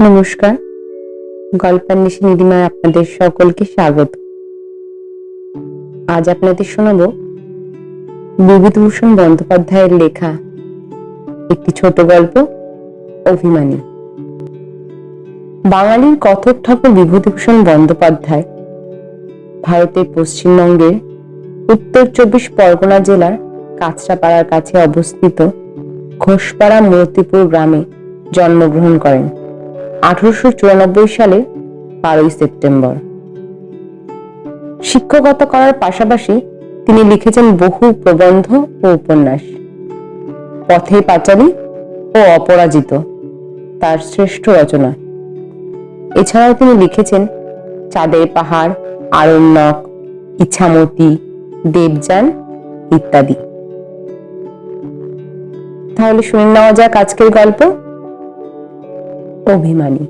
নমস্কার। গল্পান্বেষী নিধিমায় আপনাদের সকলকে স্বাগত। আজ আপনাদের শোনাব বিভূতিভূষণ বন্দ্যোপাধ্যায়ের লেখা একটি ছোট গল্প, অভিমানী। বাঙালির কথক ঠাকুর বিভূতিভূষণ বন্দ্যোপাধ্যায়। ভারতের পশ্চিমবঙ্গের উত্তর চব্বিশ পরগনা জেলার কাঁচরাপাড়ার কাছে অবস্থিত ঘোষপাড়া মূর্তিপুর গ্রামে জন্মগ্রহণ করেন। আঠারোশো চুরানব্বই সালে বারোই সেপ্টেম্বর। শিক্ষকতা করার পাশাপাশি তিনি লিখেছেন বহু প্রবন্ধ ও উপন্যাস। পথে পাঁচালী ও অপরাজিত, তার শ্রেষ্ঠ রচনা। এছাড়াও তিনি লিখেছেন, চাঁদের পাহাড়, আরণ্যক ইছামতি দেবযান ইত্যাদি। তাহলে শুনে নেওয়া যাক আজকের গল্প। অভিমানী।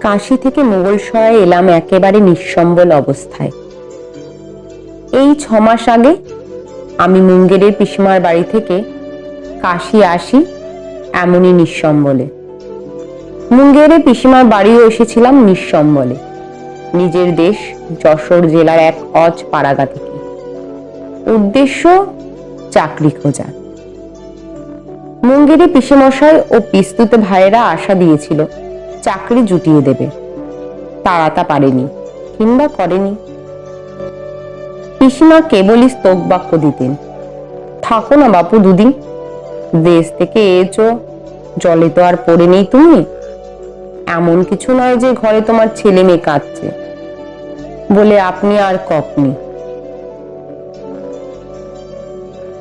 কাশি থেকে মোগল সরাই এলাম একেবারে নিঃসম্বল অবস্থায়। এই ছ মাস আগে আমি মুঙ্গেরের পিসিমার বাড়ি থেকে কাশি আসি এমনই নিঃসম্বলে। মুঙ্গেরে পিসিমার বাড়িও এসেছিলাম নিঃসম্বলে নিজের দেশ যশোর জেলার এক অজ পাড়াগা থেকে। উদ্দেশ্য, চাকরি খোঁজা। মুঙ্গেরে পিসেমশাই ও পিস্তুতে ভাইয়েরা আশা দিয়েছিল, চাকরি জুটিয়ে দেবে। তারা তা পারেনি কিংবা করেনি। পিসিমা কেবলই স্তোক বাক্য দিতেন, থাকো না বাপু দুদিন, দেশ থেকে এছো জলে তো আর পড়ে নেই তুমি এমন কিছু নয় যে ঘরে তোমার ছেলে মেয়ে কাঁদছে। বলে আপনি আর কপনি।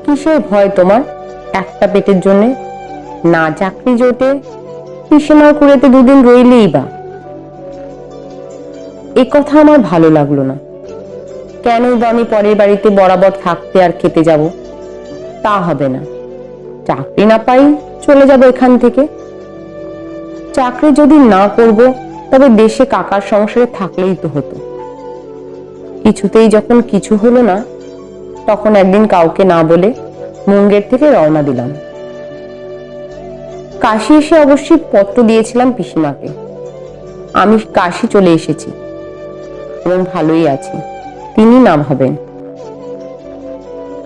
কিসের ভয় তোমার? একটা পেটের জন্য? না চাকরি জোটে? পিসেমার কুড়েতে দুদিন রইলেই বা। এ কথা আমার ভালো লাগল না। কেন বা আমি পরের বাড়িতে বরাবর থাকতে আর খেতে যাব? তা হবে না। চাকরি না পাই চলে যাব এখান থেকে। চাকরি যদি না করব, তবে দেশে কাকার সংসারে থাকলেই তো হতো। কিছুতেই যখন কিছু হলো না, তখন একদিন কাউকে না বলে মুঙ্গের থেকে রওনা দিলাম। কাশি এসে অবশ্যই পত্র দিয়েছিলাম পিসিমাকে। আমি কাশি চলে এসেছি এবং ভালোই আছি, তিনি না ভাবেন।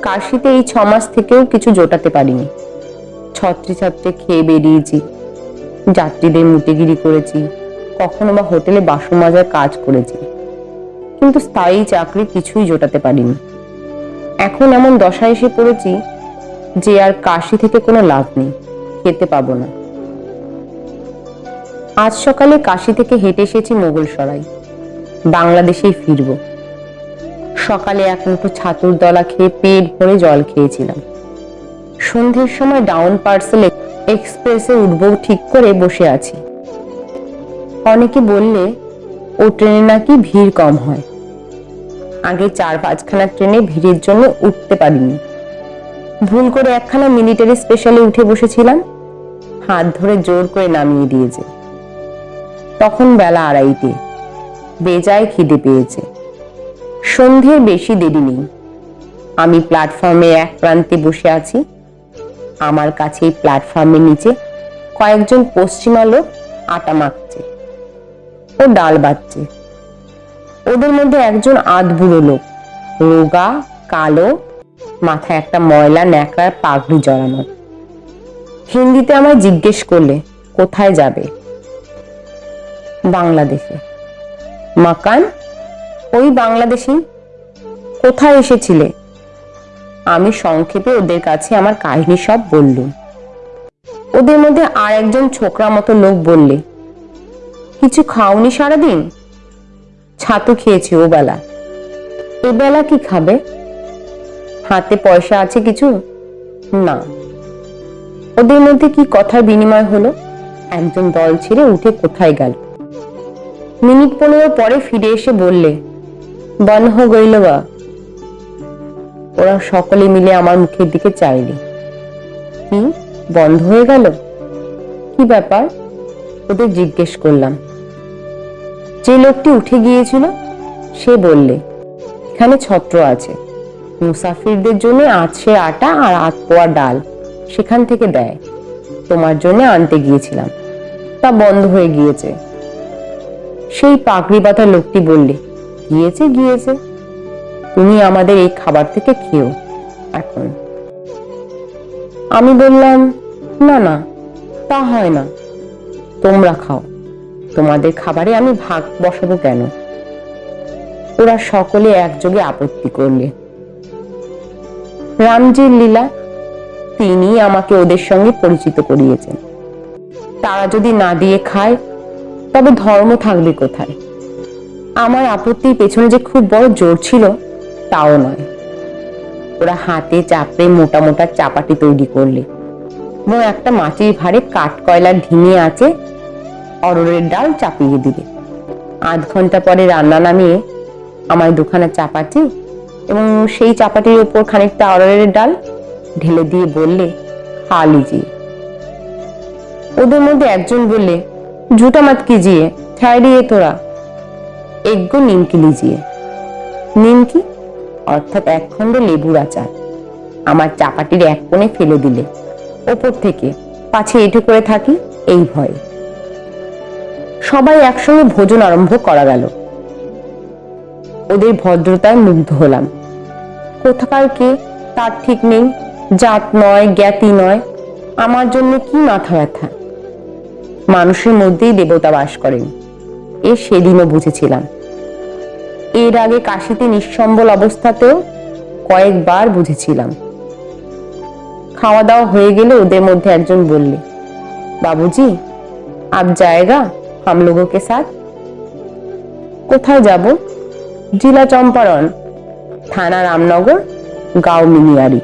কাশিতে এই ছমাস থেকেও কিছু জোটাতে পারিনি। ছত্রে ছত্রে খেয়ে বেরিয়েছি যাত্রীদের মুটেগিরি করেছি, কখনো বা হোটেলে বাসন মাজার কাজ করেছি। কিন্তু স্থায়ী চাকরি কিছুই জোটাতে পারিনি। এখন এমন দশা এসে পড়েছি যে আর কাশি থেকে কোনো লাভ নেই, খেতে পাবো না। আজ সকালে কাশি থেকে হেঁটে এসেছি মোগল সরাই বাংলাদেশেই ফিরব। সকালে এক মুঠো ছাতুর দলা খেয়ে পেট ভরে জল খেয়েছিলাম। সন্ধ্যের সময় ডাউন পার্সেল এক্সপ্রেসে উঠব, ঠিক করে বসে আছি। অনেকে বললে, ও ট্রেনে নাকি ভিড় কম হয়। আগে চার পাঁচখানা ট্রেনে ভিড়ের জন্য উঠতে পারিনি। ভুল করে একখানা মিলিটারি স্পেশালে উঠে বসেছিলাম। হাত ধরে জোর করে নামিয়ে দিয়েছে। তখন বেলা আড়াইটে বেজায় খিদে পেয়েছে। সন্ধ্যের বেশি দেরি নেই। আমি প্ল্যাটফর্মে এক প্রান্তে বসে আছি। আমার কাছে এই প্ল্যাটফর্মের নিচে কয়েকজন পশ্চিমা লোক আটা মাখছে ও ডাল বাচ্ছে ওদের মধ্যে একজন আধ বুড়ো লোক, রোগা, কালো, মাথায় একটা ময়লা ন্যাকড়ার পাগড়ি জড়ানো। হিন্দিতে আমায় জিজ্ঞেস করলে, কোথায় যাবে? বাংলাদেশে। মাকান, ওই বাংলাদেশি, কোথায় এসেছিলে? আমি সংক্ষেপে ওদের কাছে আমার কাহিনী সব বললুম। ওদের মধ্যে আর একজন ছোকরা মতো লোক বললে, কিছু খাওনি সারাদিন? ছাতু খেয়েছি ও বেলা এ বেলা কি খাবে? হাতে পয়সা আছে কিছু? না। ওদের মধ্যে কি কথার বিনিময় হলো? একজন দল ছেড়ে উঠে কোথায় গেল? মিনিট পনেরো পরে ফিরে এসে বললে বন্ধ গইল বা ওরা সকলে মিলে আমার মুখের দিকে চাইলে। কি? বন্ধ হয়ে গেল? কি ব্যাপার? ওদের জিজ্ঞেস করলাম। যে লোকটি উঠে গিয়েছিল, সে বললে, এখানে ছত্র আছে। মুসাফিরদের জন্য আছে আটা আর আত পোয়া ডাল। সেখান থেকে দেয়। তোমার জন্য আনতে গিয়েছিলাম। তা বন্ধ হয়ে গিয়েছে। সেই পাগড়ি বাঁধা লোকটি বললে, গিয়েছে গিয়েছে। তুমি আমাদের এই খাবার থেকে খেও, এখন। আমি বললাম, না না, তা হয় না। তোমরা খাও। তোমাদের খাবারে আমি ভাগ বসাবো কেন? ওরা সকলে একযোগে আপত্তি করলে। রামজির লীলা তিনি আমাকে ওদের সঙ্গে পরিচিত করিয়েছেন। তারা যদি না দিয়ে খায়, তবে ধর্ম থাকবে কোথায়? আমার আপত্তির পেছনে যে খুব বড় জোর ছিল তাও নয়। ওরা হাতে চাপড়ে মোটা মোটা চাপাটি তৈরি করলে। এবং একটা মাটির ভারে কাঠ কয়লার ঢিঙে আছে অরড়ের ডাল চাপিয়ে দিলে। আধ ঘণ্টা পরে রান্না নামিয়ে আমায় দুখানা চাপাটি এবং সেই চাপাটির উপর খানিকটা অরড়ের ডাল ঢেলে দিয়ে বললে খা লিজিয়ে ওদের মধ্যে একজন বললে জুটা মাত কিজিয়ে ঠাইরিয়ে তোরা। এগ্গো নিমকি লিজিয়ে নিমকি? অর্থাৎ এক খণ্ড লেবুর আচার। আমার চাপাটির এক কোণে ফেলে দিলে। ওপর থেকে, পাছে এটু করে থাকি? এই ভয়ে। সবাই একসঙ্গে ভোজন আরম্ভ করা গেল। ওদের ভদ্রতায় মুগ্ধ হলাম। কোথাকার কে, তার ঠিক নেই। জাত নয়, জ্ঞাতি নয়। আমার জন্য কি মাথা ব্যথা? মানুষের মধ্যেই দেবতা বাস করেন। এ সেদিনও বুঝেছিলাম। এর আগে কাশিতে নিঃসম্বল অবস্থাতেও কয়েকবার বুঝেছিলাম। খাওয়া দাওয়া হয়ে গেলে ওদের মধ্যে একজন বললে, বাবুজি, আপ জায়গা হাম লোককে সাথ? কোথায় যাব? জেলা চম্পারণ, থানা রামনগর, গাও মিনিয়ারি।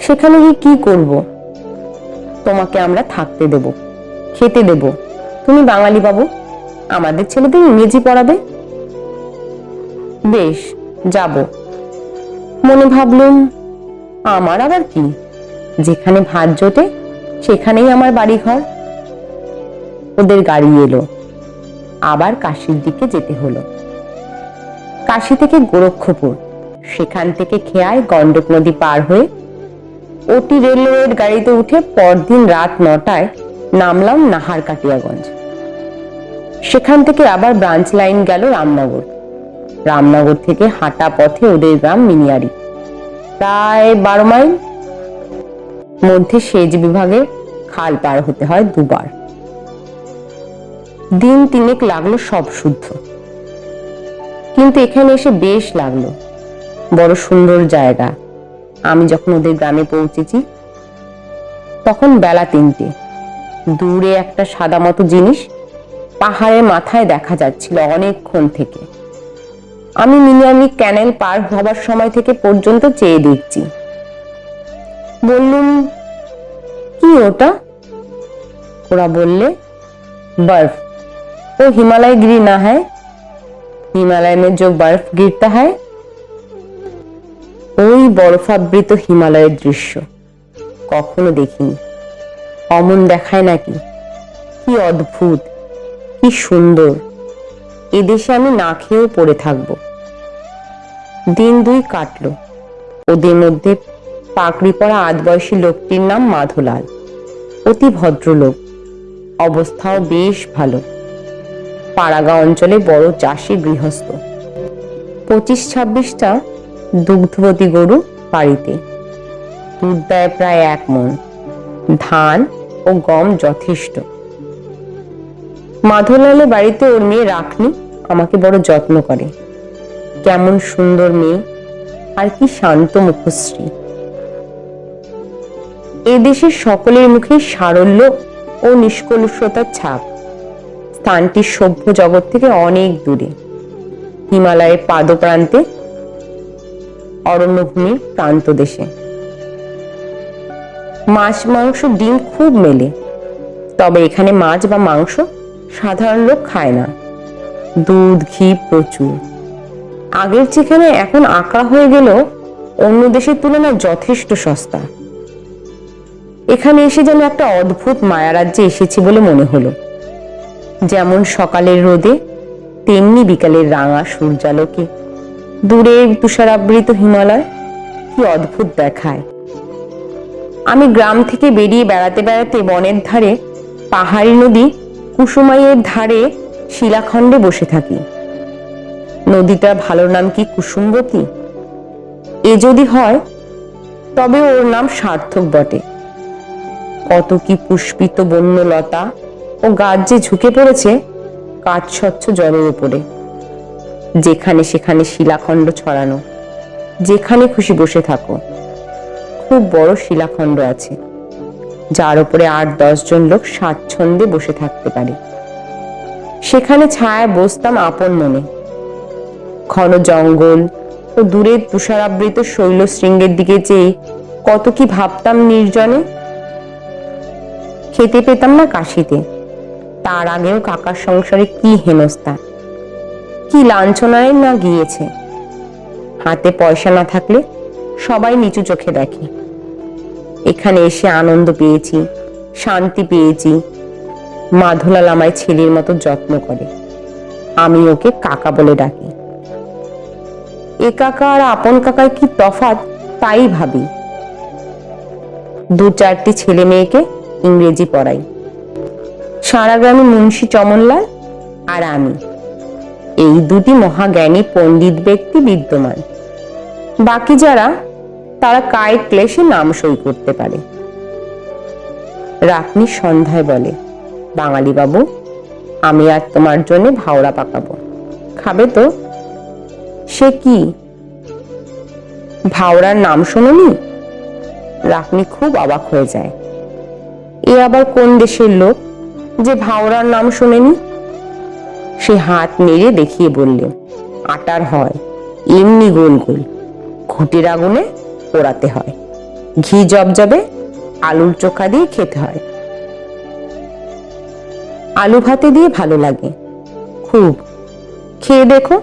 সেখানে গিয়ে কি করব? তোমাকে আমরা থাকতে দেব, খেতে দেব। তুমি বাঙালি বাবু? আমাদের ছেলেদের ইংরেজি পড়াবে? বেশ, যাব। মনে ভাবলুম, আমার আবার কি? যেখানে ভাত জোটে, সেখানেই আমার বাড়ি ঘর ওদের গাড়ি এলো। আবার কাশির দিকে যেতে হলো। কাশি থেকে গোরক্ষপুর। সেখান থেকে খেয়ায় গন্ডক নদী পার হয়ে ওটি রেলওয়ের গাড়িতে উঠে পরদিন রাত নটায় নামলাম নাহার কাটিয়াগঞ্জ সেখান থেকে আবার ব্রাঞ্চ লাইন গেল রামনগর। রামনগর থেকে হাঁটা পথে ওদের গ্রাম মিনিয়ারি। প্রায় বারো মাইল মধ্যে সেচ বিভাগে খাল পার হতে হয় দুবার। দিন তিনেক লাগল সব শুদ্ধ। কিন্তু এখানে এসে বেশ লাগল। বড় সুন্দর জায়গা। আমি যখন ওদের গ্রামে পৌঁছেছি, তখন বেলা তিনটে। দূরে একটা সাদা মতো জিনিস পাহাড়ের মাথায় দেখা যাচ্ছিল অনেকক্ষণ থেকে আমি মিনিয়ামি ক্যানেল পার হবার সময় থেকে পর্যন্ত চেয়ে দেখছি বললুম কি ওটা ওরা বললে बर्फ वो हिमालय गिरी ना है हिमालय में जो बर्फ गिरता है ওই বরফাবৃত হিমালয়ের দৃশ্য কখনো দেখিনি অমন দেখায় নাকি কি অদ্ভুত কি সুন্দর। এদেশে আমি না খেয়েও পড়ে থাকব। দিন দুই কাটলো। ওদের মধ্যে পাকড়ি পড়া পরা আদবয়সী লোকটির নাম মাধুলাল। অতি ভদ্রলোক। অবস্থাও বেশ ভালো। পাড়াগা অঞ্চলে বড় চাষি গৃহস্থ। পঁচিশ ছাব্বিশটা দুগ্ধবতী গরু বাড়িতে। দুধ দেয় প্রায় এক মন। ধান ও গম যথেষ্ট। মাধবলালের বাড়িতে ওর মেয়ে রাখনি আমাকে বড় যত্ন করে। কেমন সুন্দর মেয়ে, আর কি শান্ত মুখশ্রী। এদেশের সকলের মুখে সারল্য ও নিষ্কলুষতার ছাপ। স্থানটি সভ্য জগৎ থেকে অনেক দূরে। হিমালয়ের পাদপ্রান্তে অরণ্যভূমির প্রান্ত দেশে। মাছ, মাংস, ডিম খুব মেলে। তবে এখানে মাছ বা মাংস সাধারণ লোক খায় না। দুধ, ঘি প্রচুর। আগের যেখানে এখন আঁকা হয়ে গেল অন্য দেশের তুলনায় যথেষ্ট সস্তা। এখানে এসে যেন একটা অদ্ভুত মায়ারাজ্যে এসেছি বলে মনে হলো। যেমন সকালের রোদে, তেমনি বিকালের রাঙা সূর্যালোকে। দূরের তুষারাবৃত হিমালয়, কি অদ্ভুত দেখায়। আমি গ্রাম থেকে বেরিয়ে বেড়াতে বেড়াতে বনের ধারে পাহাড়ি নদী কুসুমাইয়ের ধারে শিলাখণ্ডে বসে থাকি। নদীটার ভালো নাম কি কুসুমবতী? এ যদি হয়, তবে ওর নাম সার্থক বটে। কত কি পুষ্পিত বন্যলতা ও গাছ যে ঝুঁকে পড়েছে কাঠ স্বচ্ছ জলের উপরে। যেখানে সেখানে শিলাখণ্ড ছড়ানো, যেখানে খুশি বসে থাকো। খুব বড় শিলাখণ্ড আছে। যার উপরে আট জন লোক স্বাচ্ছন্দ্যে বসে থাকতে পারে। সেখানে ছায়া বসতাম আপন মনে। ঘন জঙ্গল ও দূরের তুষারাবৃত শৈল শৃঙ্গের দিকে চেয়ে কত কি ভাবতাম নির্জনে। খেতে পেতাম না কাশিতে। তার আগেও কাকার সংসারে কি হেনস্থা। কি লাঞ্ছনায় না গিয়েছে। হাতে পয়সা না থাকলে সবাই নিচু চোখে দেখে। এখানে এসে আনন্দ পেয়েছি, শান্তি পেয়েছি। মাধুলাল আমায় ছেলের মতো যত্ন করে। আমি ওকে কাকা বলে ডাকি। এ কাকা আর আপন কাকার কি তফাৎ? তাই ভাবি। দু চারটি ছেলে মেয়েকে ইংরেজি পড়াই। সারা গ্রামে মুন্সী চমনলাল আর আমি। এই দুটি মহাজ্ঞানী পণ্ডিত ব্যক্তি বিদ্যমান। বাকি যারা তারা কায়ের ক্লেশে নাম সই করতে পারে। রাতনি সন্ধ্যায় বলে, বাঙালি বাবু, আমি আর তোমার জন্য ভাওড়া পাকাবো। খাবে তো? সে কি? ভাওড়ার নাম শোনি রাখনি খুব অবাক হয়ে যায়। এ আবার কোন দেশের লোক যে ভাওড়ার নাম শোনেনি? সে হাত নেড়ে দেখিয়ে বললে, আটার হয়, এমনি গোল গোল। ঘুটির আগুনে পোড়াতে হয়। ঘি জবজবে আলুর চোখা দিয়ে খেতে হয়। আলু ভাতে দিয়ে ভালো লাগে। খুব। খেয়ে দেখো।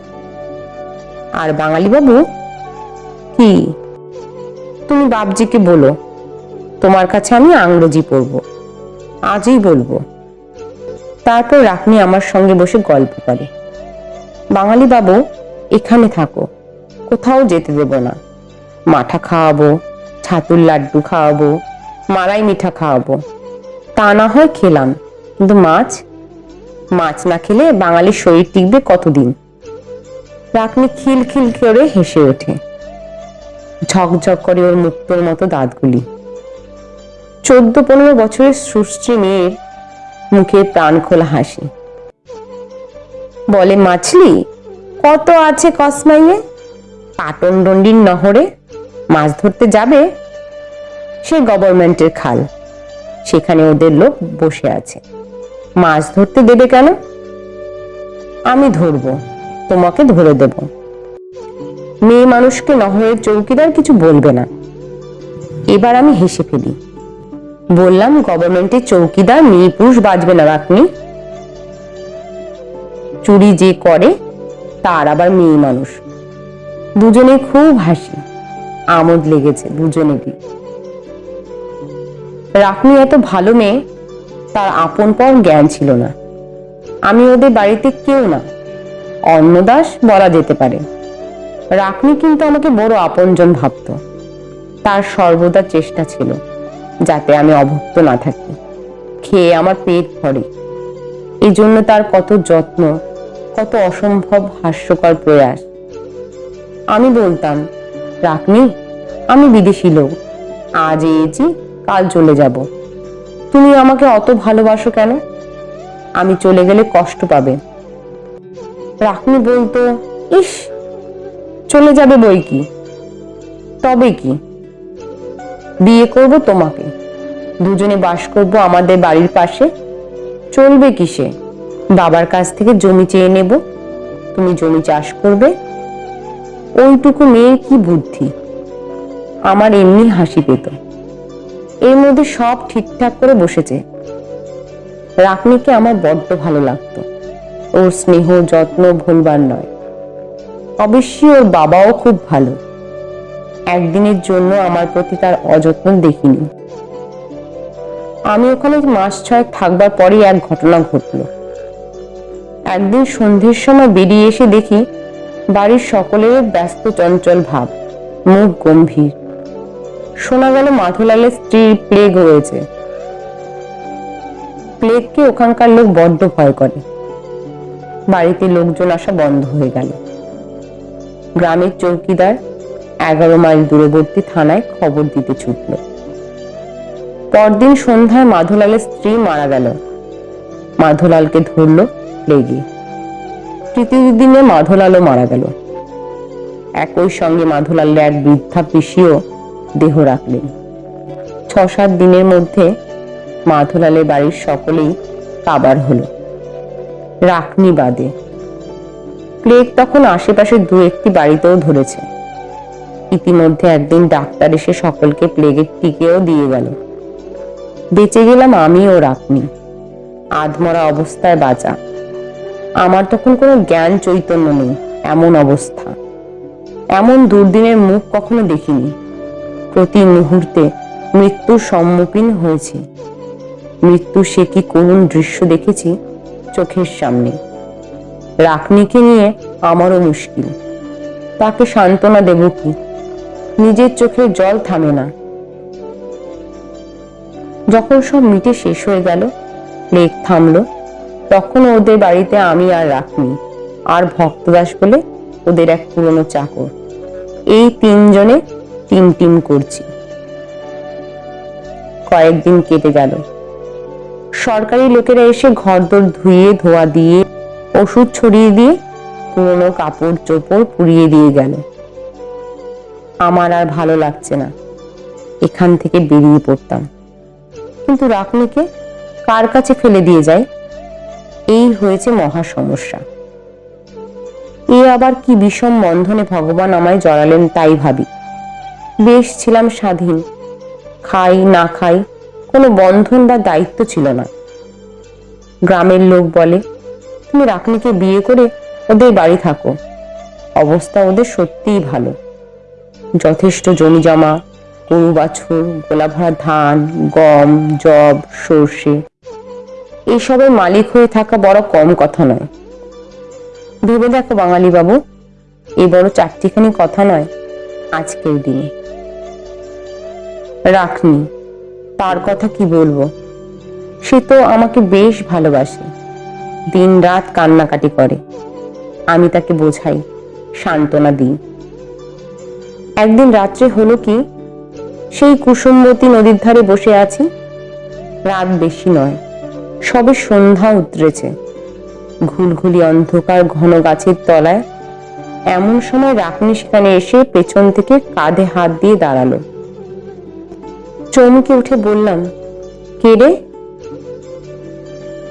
আর বাঙালি বাবু কি? তুমি বাবজিকে বলো, তোমার কাছে আমি আংরেজি পড়ব। আজই বলব। তারপর রাখনি আমার সঙ্গে বসে গল্প করে। বাঙালি বাবু এখানে থাকো। কোথাও যেতে দেব না। মাঠা খাওয়াবো, ছাতুর লাড্ডু খাওয়াবো, মালাই মিঠা খাওয়াবো। তা না হয় খেলাম, কিন্তু মাছ? মাছ না খেলে বাঙালির শরীর টিকবে কতদিন? রাখনি খিল খিল করে হেসে ওঠে। ঝকঝক করে ওর মুক্তোর মতো দাঁতগুলি। চোদ্দ পনেরো বছরের সুশ্রী মেয়ের মুখে প্রাণ খোলা হাসি। বলে, মাছলি, কত আছে কসমাইয়ে? পাটন ডন্ডির নহরে? মাছ ধরতে যাবে, সে গভর্নমেন্টের খাল। সেখানে ওদের লোক বসে আছে। মাছ ধরতে দেবে কেন? আমি ধরবো, তোমাকে ধরে দেব। মেয়ে মানুষকে নহরের চৌকিদার কিছু বলবে না। এবার আমি হেসে ফেলি। বললাম, গভর্নমেন্টের চৌকিদার, মেয়ে পুরুষ বাজবে না আপনি চুরি যে করে, তার আবার মেয়ে মানুষ। দুজনে খুব হাসি। আমোদ লেগেছে দুজনেরই রাখনি এত ভালো মেয়ে, তার আপন পর জ্ঞান ছিল না। আমি ওদের বাড়িতে কেউ না, অন্নদাস বলা যেতে পারে। রাখনি কিন্তু আমাকে বড় আপনজন ভাবত। তার সর্বদা চেষ্টা ছিল, যাতে আমি অভুক্ত না থাকি। খেয়ে আমার পেট ভরে। এই জন্য তার কত যত্ন, কত অসম্ভব হাস্যকর প্রয়াস। আমি বলতাম রাখনি, আমি বিদেশি লোক। আজ এসেছি, কাল চলে যাব। তুমি আমাকে অত ভালোবাসো কেন? আমি চলে গেলে কষ্ট পাবে। রাখনি বলতো, ইস, চলে যাবে বই কি? তবে কি? বিয়ে করব তোমাকে। দুজনে বাস করব আমাদের বাড়ির পাশে। চলবে কিসে? বাবার কাছ থেকে জমি চেয়ে নেব। তুমি জমি চাষ করবে ওইটুকু মেয়ের কি বুদ্ধি? আমার এমনি হাসি পেত। এর মধ্যে সব ঠিকঠাক করে বসেছে। রাকনিকে আমার বড্ড ভালো লাগতো। ওর স্নেহ, যত্ন ভুলবার নয়। অবশ্যই ওর বাবাও খুব ভালো। একদিনের জন্য আমার প্রতি তার অযত্ন দেখিনি। আমি ওখানে মাস ছয়েক থাকবার পরই এক ঘটনা ঘটল। একদিন সন্ধ্যের সময় বেরিয়ে এসে দেখি বাড়ির সকলের ব্যস্ত চঞ্চল ভাব, মুখ গম্ভীর। শোনা গেল মাধুলালের স্ত্রীর প্লেগ হয়েছে প্লেগকে ওখানকার লোক বড্ড ভয় করে। বাড়িতে লোকজন আসা বন্ধ হয়ে গেল। গ্রামের চৌকিদার এগারো মাইল দূরবর্তী থানায় খবর দিতে ছুটল। পরদিন সন্ধ্যায় মাধুলালের স্ত্রী মারা গেল। মাধুলালকে ধরল প্লেগে। তৃতীয় দিনে মাধুলালও মারা গেল। একই সঙ্গে মাধুলালের এক বৃদ্ধা পিসিও দেহ রাখলেন। ছ সাত দিনের মধ্যে মাধুলালের বাড়ির সকলেই কাবার হলো। রাখনি বাদে। প্লেগ তখন আশেপাশে দু একটি বাড়িতেও ধরেছে। ইতিমধ্যে একদিন ডাক্তার এসে সকলকে প্লেগের টিকেও দিয়ে গেল। বেঁচে গেলাম আমি ও রাখনি। আধমরা অবস্থায় বাঁচা। আমার তখন কোনো জ্ঞান চৈতন্য নেই, এমন অবস্থা। এমন দুর্দিনের মুখ কখনো দেখিনি। প্রতি মুহূর্তে মৃত্যুর সম্মুখীন হয়েছি। মৃত্যু সে কি করুণ দৃশ্য দেখেছি চোখের সামনে। রাখনিকে নিয়ে আমারও মুশকিল। তাকে সান্ত্বনা দেব কি? নিজের চোখের জল থামে না। যখন সব মিটে শেষ হয়ে গেল প্লেগ থামলো। তখন ওদের বাড়িতে আমি আর রাখনি। আর ভক্তদাস বলে ওদের এক পুরনো চাকর। এই তিনজনে টিম টিম করছি। কয়েকদিন কেটে গেল। সরকারি লোকেরা এসে ঘরদোর ধুয়ে, ধোয়া দিয়ে, ওষুধ ছড়িয়ে দিয়ে, পুরনো কাপড় চোপড় পুড়িয়ে দিয়ে গেল। আমার আর ভালো লাগছে না। এখান থেকে বেরিয়ে পড়তাম। কিন্তু রাখনিকে কার কাছে ফেলে দিয়ে যায়? এই হয়েছে মহা সমস্যা। এ আবার কি বিষম বন্ধনে ভগবান আমায় জড়ালেন তাই ভাবি। বেশ ছিলাম স্বাধীন। খাই না খাই কোনো বন্ধন বা দায়িত্ব ছিল না। গ্রামের লোক বলে, তুমি রাকনিকে বিয়ে করে ওদের বাড়ি থাকো। অবস্থা ওদের সত্যিই ভালো। যথেষ্ট জমি জমা, গরু বাছুর গোলা ভরা ধান, গম জব সর্ষে এইসবের মালিক হয়ে থাকা বড় কম কথা নয়। ভেবে দেখো বাঙালি বাবু এই বড় চারটিখানি কথা নয় আজকের দিনে। রাখনি, তার কথা কি বলব? সে তো আমাকে বেশ ভালোবাসে দিন রাত কান্নাকাটি করে। আমি তাকে বোঝাই, সান্ত্বনা দিই। একদিন রাত্রে হলো কি, সেই কুসুমবতী নদীর ধারে বসে আছি, রাত বেশি নয়। সবে সন্ধ্যা উতরেছে। ঘুলঘুলি অন্ধকার ঘন গাছের তলায় এমন সময় রাখনি সেখানে এসে পেছন থেকে কাঁধে হাত দিয়ে দাঁড়াল। চমকে উঠে বললাম, কে রে?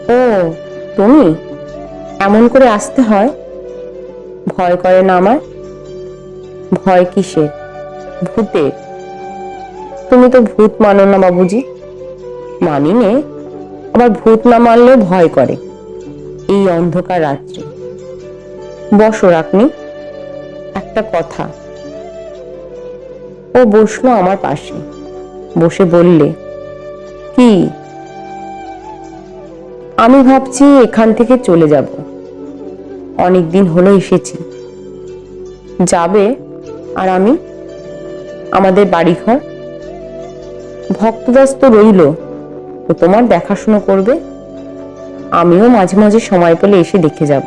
ও, তুমি? এমন করে আসতে হয়? ভয় করে না আমার ভয় কিসের? ভূতের। তুমি তো ভূত মানো না বাবুজি? মানি নে। আবার ভূত না মানলেও ভয় করে। এই অন্ধকার রাত্রে। বসো রাখনি একটা কথা। ও বসল আমার পাশে। বসে বললে, কি? আমি ভাবছি এখান থেকে চলে যাব। অনেকদিন হলো এসেছি। যাবে আর আমি? আমাদের বাড়িঘর? ভক্তদাস তো রইল। ও তোমার দেখাশুনো করবে। আমিও মাঝে মাঝে সময় পেলে এসে দেখে যাব।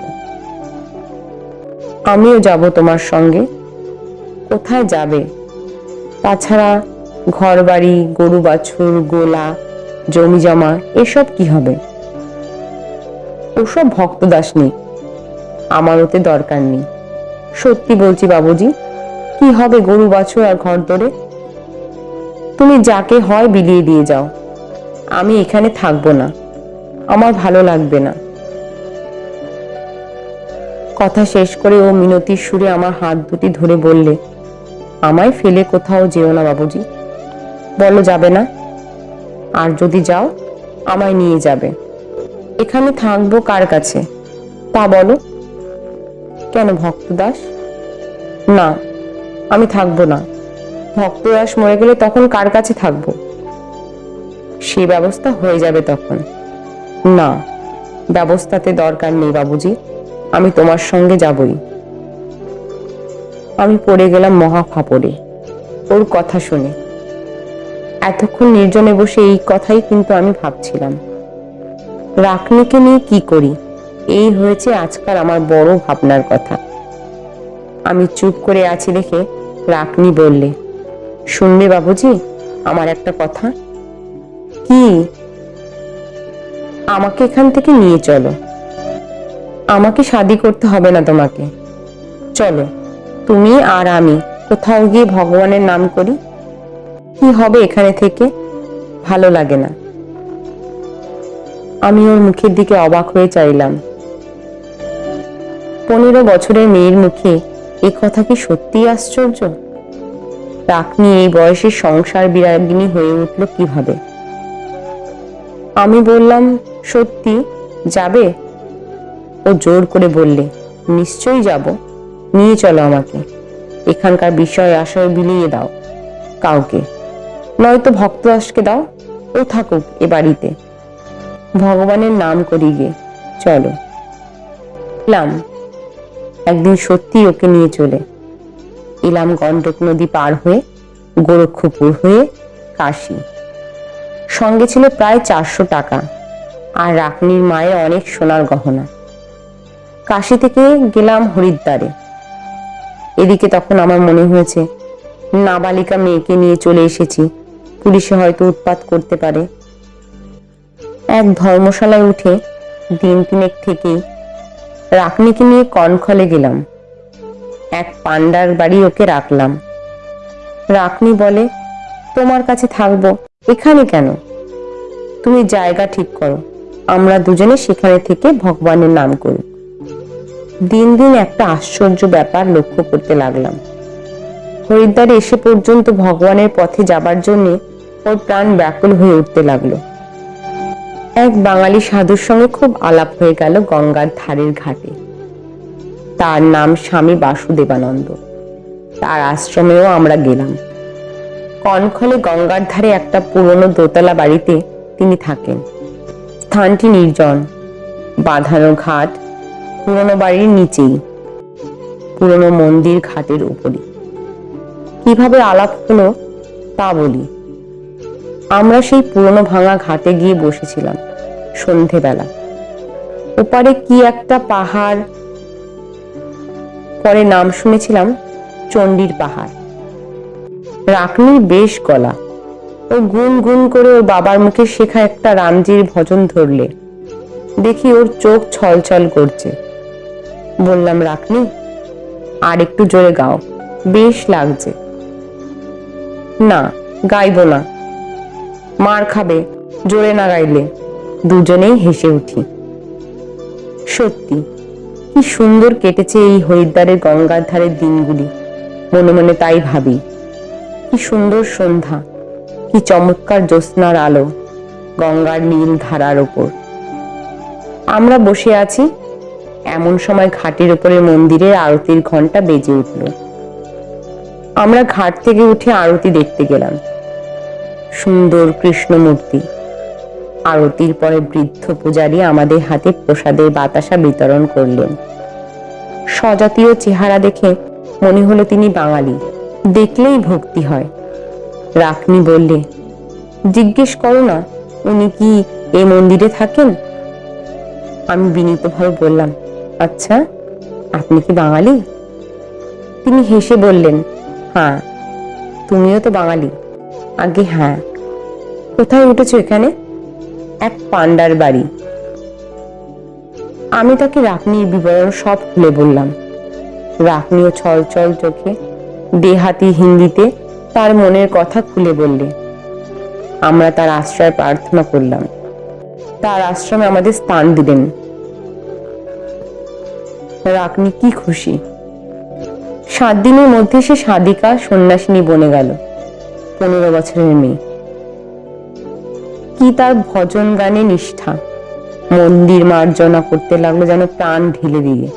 আমিও যাব তোমার সঙ্গে। কোথায় যাবে? তাছাড়া ঘর বাড়ি গরু বাছুর, গোলা, জমি জমা, এসব কি হবে? ওসব ভক্তদাস নেই। আমার ওতে দরকার নেই। সত্যি বলছি বাবুজি, কি হবে গরু বাছুর আর ঘর ধরে তুমি যাকে হয় বিলিয়ে দিয়ে যাও। আমি এখানে থাকব না। আমার ভালো লাগবে না। কথা শেষ করে ও মিনতির সুরে আমার হাত দুটি ধরে বললে, আমায় ফেলে কোথাও যেও না বাবুজি। বলো, যাবে না? আর যদি যাও, আমায় নিয়ে যাবে। এখানে থাকব কার কাছে? তা বলো। কেন ভক্তদাস? না, আমি থাকব না। ভক্তদাস মরে গেলে তখন কার কাছে থাকব? সে ব্যবস্থা হয়ে যাবে তখন। না, ব্যবস্থাতে দরকার নেই বাবুজি, আমি তোমার সঙ্গে যাবই। আমি পড়ে গেলাম মহা ফাপড়ে ওর কথা শুনে। এতক্ষণ নির্জনে বসে এই কথাই কিন্তু আমি ভাবছিলাম। রাকনিকে নিয়ে কি করি? এই হয়েছে আজকাল আমার বড় ভাবনার কথা। আমি চুপ করে আছি দেখে রাকনি বললে শুনবে বাবুজি, আমার একটা কথা কি আমাকে এখান থেকে নিয়ে চলো। আমাকে শাদি করতে হবে না তোমাকে। চলো, তুমি আর আমি কোথাও গিয়ে ভগবানের নাম করি। কি হবে এখানে থেকে? ভালো লাগে না। আমি ওর মুখের দিকে অবাক হয়ে চাইলাম। পনেরো বছরের মেয়ের মুখে এ কথা কি সত্যিই আশ্চর্য? রাকনি এই বয়সে সংসার বিরাগিনী হয়ে উঠল কীভাবে? আমি বললাম, সত্যি যাবে? ও জোর করে বললে, নিশ্চয়ই যাব। নিয়ে চলো আমাকে। এখানকার বিষয় আশয় বিলিয়ে দাও কাউকে। নয়তো ভক্তদাসকে দাও। ও থাকুক এ বাড়িতে। ভগবানের নাম করি গে। চলো। এলাম। একদিন সত্যি ওকে নিয়ে চলে। এলাম গণ্ডক নদী পার হয়ে, গোরক্ষপুর হয়ে কাশী। সঙ্গে ছিল প্রায় চারশো টাকা। আর রাকনির মায়ের অনেক সোনার গহনা। কাশি থেকে গেলাম হরিদ্বারে। এদিকে তখন আমার মনে হয়েছে, নাবালিকা মেয়েকে নিয়ে চলে এসেছি, পুলিশে হয়তো উৎপাত করতে পারে। এক ধর্মশালায় উঠে দিন তিনেক থেকেই রাকনিকে নিয়ে কনখলে গেলাম। এক পান্ডার বাড়ি ওকে রাখলাম। রাকনি বলে, তোমার কাছে থাকব। এখানে কেন? তুমি জায়গা ঠিক করো। আমরা দুজনে সেখানে থেকে ভগবানের নাম করব দিন দিন একটা আশ্চর্য ব্যাপার লক্ষ্য করতে লাগলাম। হরিদ্বারে এসে পর্যন্ত ভগবানের পথে যাবার জন্য ওর প্রাণ ব্যাকুল হয়ে উঠতে লাগল। এক বাঙালি সাধুর সঙ্গে খুব আলাপ হয়ে গেল গঙ্গার ধারের ঘাটে। তার নাম স্বামী বাসুদেবানন্দ। তার আশ্রমেও আমরা গেলাম। কনখলে গঙ্গার ধারে একটা পুরনো দোতলা বাড়িতে তিনি থাকেন। স্থানটি নির্জন। বাঁধানো ঘাট পুরনো বাড়ির নিচেই। পুরনো মন্দির ঘাটের উপরে কীভাবে আলাপ হলো তা বলি। আমরা সেই পুরনো ভাঙা ঘাটে গিয়ে বসেছিলাম সন্ধেবেলা। ওপারে কি একটা পাহাড়, পরে নাম শুনেছিলাম চণ্ডীর পাহাড়। রাকনির বেশ গলা। ও গুন গুন করে ওর বাবার মুখে শেখা একটা রামজির ভজন ধরলে। দেখি ওর চোখ ছলছল করছে। বললাম, রাখনি, আর একটু জোরে গাও, বেশ লাগছে। না, গাইবো না। মার খাবে, জোরে না গাইলে, দুজনেই হেসে উঠি। সত্যি, কি সুন্দর কেটেছে এই হরিদ্বারের গঙ্গার ধারের দিনগুলি। মনে মনে তাই ভাবি। কি সুন্দর সন্ধ্যা, কি চমৎকার জ্যোৎস্নার আলো গঙ্গার নীল ধারার ওপর আমরা বসে আছি, এমন সময় ঘাটের ওপরে মন্দিরের আরতির ঘণ্টা বেজে উঠল। আমরা ঘাট থেকে উঠে আরতি দেখতে গেলাম। সুন্দর কৃষ্ণ মূর্তি আরতির পরে বৃদ্ধ পূজারী আমাদের হাতে প্রসাদের বাতাসা বিতরণ করলেন। স্বজাতীয় চেহারা দেখে মনে হলো তিনি বাঙালি। দেখলেই ভক্তি হয়। রাকনি বললে, জিজ্ঞেস করো না, উনি কি এই মন্দিরে থাকেন? আমি বিনীতভাবে বললাম আচ্ছা আপনি কি বাঙালি? তিনি হেসে বললেন হ্যাঁ তুমিও তো বাঙালি। আগে হ্যাঁ। কোথায় উঠেছো এখানে? এক পান্ডার বাড়ি। আমি তাকে রাকনির বিবরণ সব খুলে বললাম। রাকনিও ছল ছল চোখে দেহাতি হিন্দিতে তার মনের কথা খুলে বললে। আমরা তার আশ্রয় প্রার্থনা করলাম। তার আশ্রমে আমাদের স্থান দিলেন। রাকনি কি খুশি। সাত দিনের মধ্যে সে সাদিকা সন্ন্যাসিনী বনে গেল, পনেরো বছরের মেয়ে। কি তার ভজন গানে নিষ্ঠা। মন্দির মার্জনা করতে লাগল যেন প্রাণ ঢেলে দিয়ে।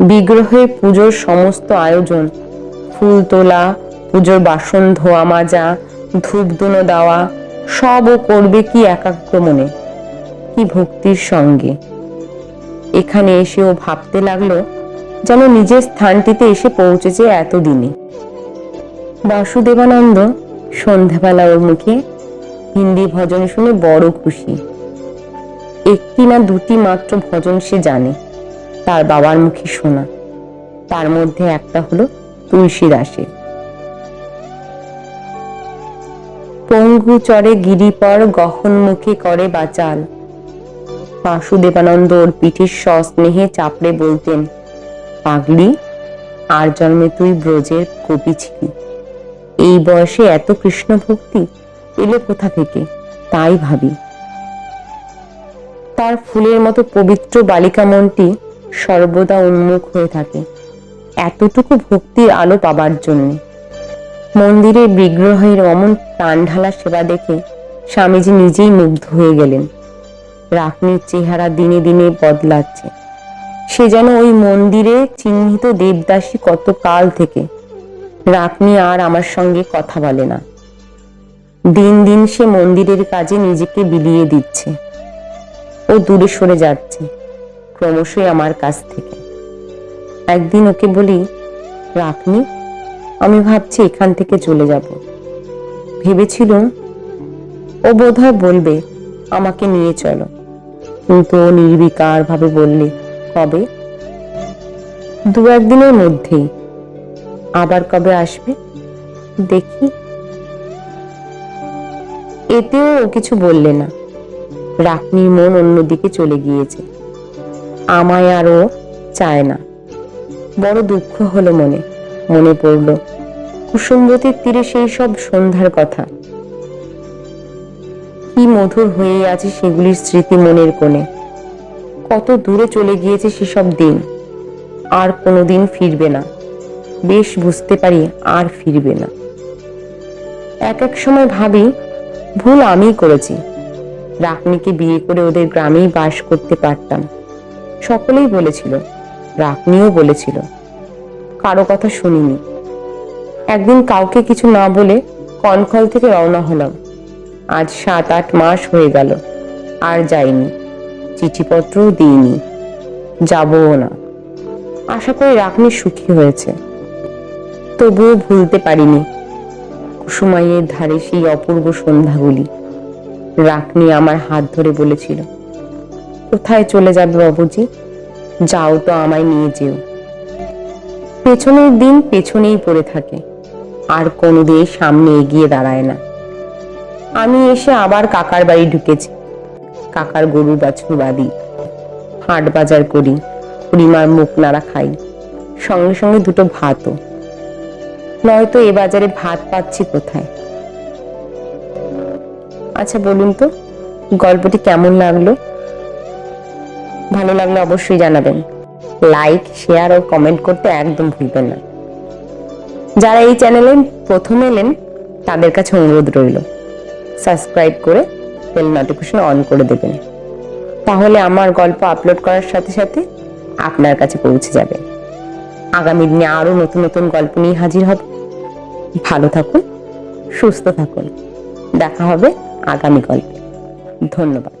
বিগ্রহে পুজোর সমস্ত আয়োজন ফুল তোলা, পুজোর বাসন ধোয়া, মাজা, ধূপ দুনো দেওয়া, সব ও করবে কি একাগ্র মনে, কি ভক্তির সঙ্গে। এখানে এসে ও ভাবতে লাগল যেন নিজের স্থানটিতে এসে পৌঁছেছে এতদিনে। বাসুদেবানন্দ সন্ধ্যাবেলা ওর মুখে হিন্দি ভজন শুনে বড় খুশি। একটি না দুটি মাত্র ভজন সে জানে, তার বাবার মুখে শোনা। তার মধ্যে একটা হলো তুলসী দাসের পঙ্গু চরে গিরিপর গহন মুখে করে বাচাল। বাসুদেবানন্দ ওর পিঠের সস্নেহে চাপড়ে বলতেন, পাগলি, আর জন্মে তুই ব্রজের কবি ছিলি। এই বয়সে এত কৃষ্ণ ভক্তি এলো কোথা থেকে? তাই ভাবি। তার ফুলের মতো পবিত্র বালিকা মনটি সর্বদা উন্মুখ হয়ে থাকে। এতটুকু ভক্তির আলো পাবার জন্য। মন্দিরের বিগ্রহের অমন প্রাণঢালা সেবা দেখে স্বামীজি নিজেই মুগ্ধ হয়ে গেলেন। রাকনির চেহারা দিনে দিনে বদলাচ্ছে। সে যেন ওই মন্দিরে চিহ্নিত দেবদাসী কত কাল থেকে। রাকনি আর আমার সঙ্গে কথা বলে না। দিন দিন সে মন্দিরের কাজে নিজেকে বিলিয়ে দিচ্ছে। ও দূরে সরে যাচ্ছে, ক্রমশই আমার কাছ থেকে। একদিন ওকে বলি রাখনি আমি ভাবছি এখান থেকে চলে যাব। ভেবেছিলুম ও বোধহয় বলবে, আমাকে নিয়ে চলো। কিন্তু ও নির্বিকার ভাবে বললে, কবে? দু একদিনের মধ্যেই। আবার কবে আসবে? দেখি। এতেও ও কিছু বললে না। রাখনির মন অন্যদিকে চলে গিয়েছে। আমায় আর ও চায় না। বড় দুঃখ হলো মনে মনে পড়ল। কুসুমবতীর তীরে সেই সব সন্ধ্যার কথা। কি মধুর হয়ে আছে সেগুলির স্মৃতি মনের কোণে। কত দূরে চলে গিয়েছে সেসব দিন। আর কোনোদিন ফিরবে না। বেশ বুঝতে পারি আর ফিরবে না। এক এক সময় ভাবি, ভুল আমিই করেছি। রাকনিকে বিয়ে করে ওদের গ্রামেই বাস করতে পারতাম। সকলেই বলেছিল রাকনিও বলেছিল। কারও কথা শুনিনি। একদিন কাউকে কিছু না বলে কনকল থেকে রওনা হলাম। আজ সাত, আট মাস হয়ে গেল। আর যাইনি। চিঠিপত্রও দিইনি। যাবও না। আশা করি রাকনি সুখী হয়েছে। তবুও ভুলতে পারিনি। কুসুমাইয়ের ধারে সেই অপূর্ব সন্ধ্যাগুলি। রাকনি আমার হাত ধরে বলেছিল, কোথায় চলে যাবে বাবুজি? যাও তো আমায় নিয়ে যেও। পেছনের দিন পেছনেই পড়ে থাকে, আর কোনো কোনোদিন সামনে এগিয়ে দাঁড়ায় না। আমি এসে আবার কাকার বাড়ি ঢুকেছি। কাকার গরু বাছুর বাদি। হাট বাজার করি খুড়িমার মুখ নাড়া খাই, সঙ্গে সঙ্গে দুটো ভাতও। নয়তো এ বাজারে ভাত পাচ্ছি কোথায়? আচ্ছা বলুন তো, গল্পটি কেমন লাগল? ভালো লাগলে অবশ্যই জানাবেন। লাইক শেয়ার ও কমেন্ট করতে একদম ভুলবেন না। যারা এই চ্যানেলে প্রথম এলেন, তাদের কাছে অনুরোধ রইল সাবস্ক্রাইব করে বেল নোটিফিকেশন অন করে দেবেন। তাহলে আমার গল্প আপলোড করার সাথে সাথে আপনার কাছে পৌঁছে যাবে। আগামী দিনে আরও নতুন নতুন গল্প নিয়ে হাজির হব। ভালো থাকুন, সুস্থ থাকুন। দেখা হবে আগামী গল্পে। ধন্যবাদ।